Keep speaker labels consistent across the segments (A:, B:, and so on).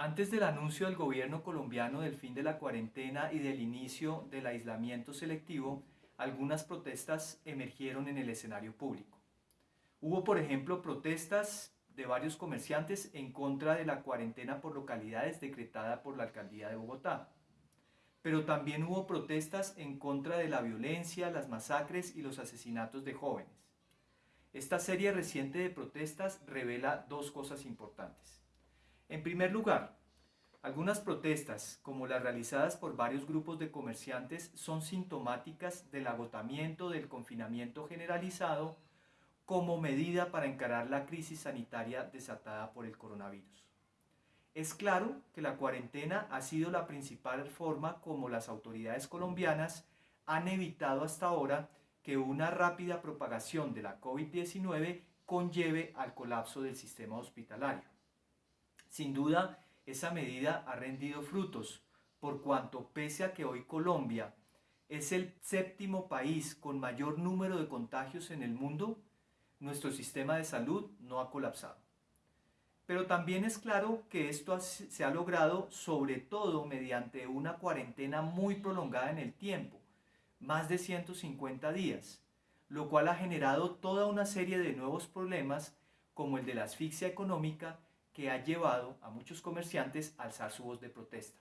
A: Antes del anuncio del gobierno colombiano del fin de la cuarentena y del inicio del aislamiento selectivo, algunas protestas emergieron en el escenario público. Hubo, por ejemplo, protestas de varios comerciantes en contra de la cuarentena por localidades decretada por la alcaldía de Bogotá. Pero también hubo protestas en contra de la violencia, las masacres y los asesinatos de jóvenes. Esta serie reciente de protestas revela dos cosas importantes. En primer lugar, algunas protestas, como las realizadas por varios grupos de comerciantes, son sintomáticas del agotamiento del confinamiento generalizado como medida para encarar la crisis sanitaria desatada por el coronavirus. Es claro que la cuarentena ha sido la principal forma como las autoridades colombianas han evitado hasta ahora que una rápida propagación de la COVID-19 conlleve al colapso del sistema hospitalario. Sin duda, esa medida ha rendido frutos, por cuanto pese a que hoy Colombia es el séptimo país con mayor número de contagios en el mundo, nuestro sistema de salud no ha colapsado. Pero también es claro que esto se ha logrado sobre todo mediante una cuarentena muy prolongada en el tiempo, más de 150 días, lo cual ha generado toda una serie de nuevos problemas como el de la asfixia económica que ha llevado a muchos comerciantes a alzar su voz de protesta.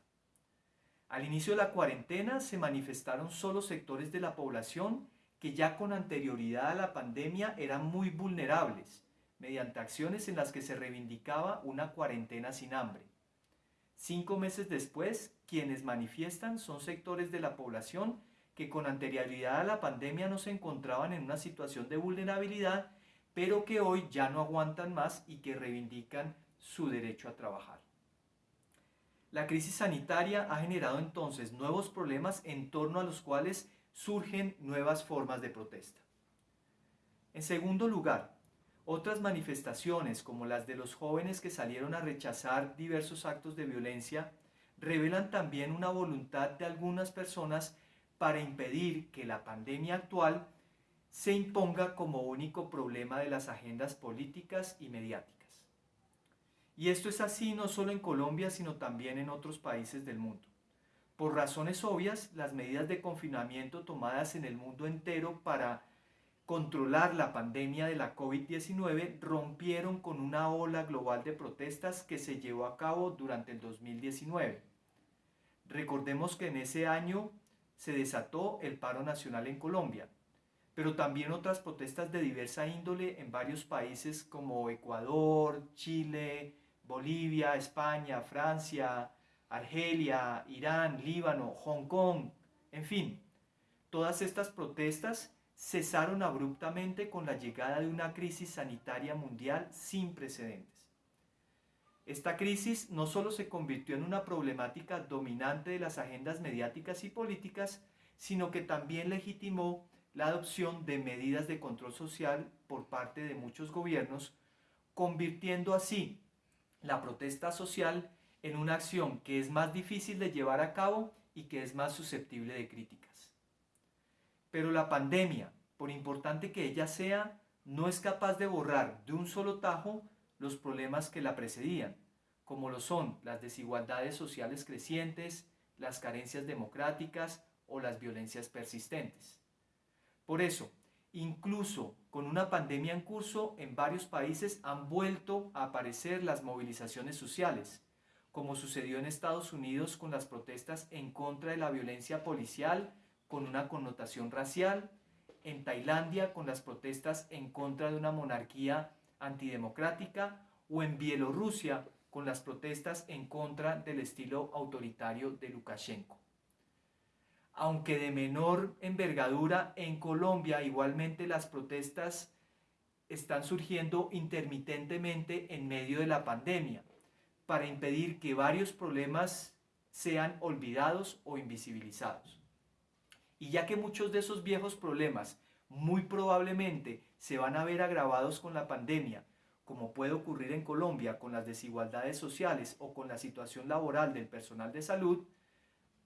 A: Al inicio de la cuarentena se manifestaron solo sectores de la población que ya con anterioridad a la pandemia eran muy vulnerables, mediante acciones en las que se reivindicaba una cuarentena sin hambre. Cinco meses después, quienes manifiestan son sectores de la población que con anterioridad a la pandemia no se encontraban en una situación de vulnerabilidad, pero que hoy ya no aguantan más y que reivindican su derecho a trabajar. La crisis sanitaria ha generado entonces nuevos problemas en torno a los cuales surgen nuevas formas de protesta. En segundo lugar, otras manifestaciones como las de los jóvenes que salieron a rechazar diversos actos de violencia revelan también una voluntad de algunas personas para impedir que la pandemia actual se imponga como único problema de las agendas políticas y mediáticas. Y esto es así no solo en Colombia, sino también en otros países del mundo. Por razones obvias, las medidas de confinamiento tomadas en el mundo entero para controlar la pandemia de la COVID-19 rompieron con una ola global de protestas que se llevó a cabo durante el 2019. Recordemos que en ese año se desató el paro nacional en Colombia, pero también otras protestas de diversa índole en varios países como Ecuador, Chile, Bolivia, España, Francia, Argelia, Irán, Líbano, Hong Kong, en fin, todas estas protestas cesaron abruptamente con la llegada de una crisis sanitaria mundial sin precedentes. Esta crisis no solo se convirtió en una problemática dominante de las agendas mediáticas y políticas, sino que también legitimó la adopción de medidas de control social por parte de muchos gobiernos, convirtiendo así la protesta social en una acción que es más difícil de llevar a cabo y que es más susceptible de críticas. Pero la pandemia, por importante que ella sea, no es capaz de borrar de un solo tajo los problemas que la precedían, como lo son las desigualdades sociales crecientes, las carencias democráticas o las violencias persistentes. Por eso, Incluso con una pandemia en curso, en varios países han vuelto a aparecer las movilizaciones sociales, como sucedió en Estados Unidos con las protestas en contra de la violencia policial con una connotación racial, en Tailandia con las protestas en contra de una monarquía antidemocrática o en Bielorrusia con las protestas en contra del estilo autoritario de Lukashenko aunque de menor envergadura, en Colombia igualmente las protestas están surgiendo intermitentemente en medio de la pandemia para impedir que varios problemas sean olvidados o invisibilizados. Y ya que muchos de esos viejos problemas muy probablemente se van a ver agravados con la pandemia, como puede ocurrir en Colombia con las desigualdades sociales o con la situación laboral del personal de salud,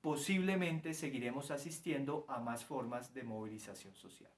A: posiblemente seguiremos asistiendo a más formas de movilización social.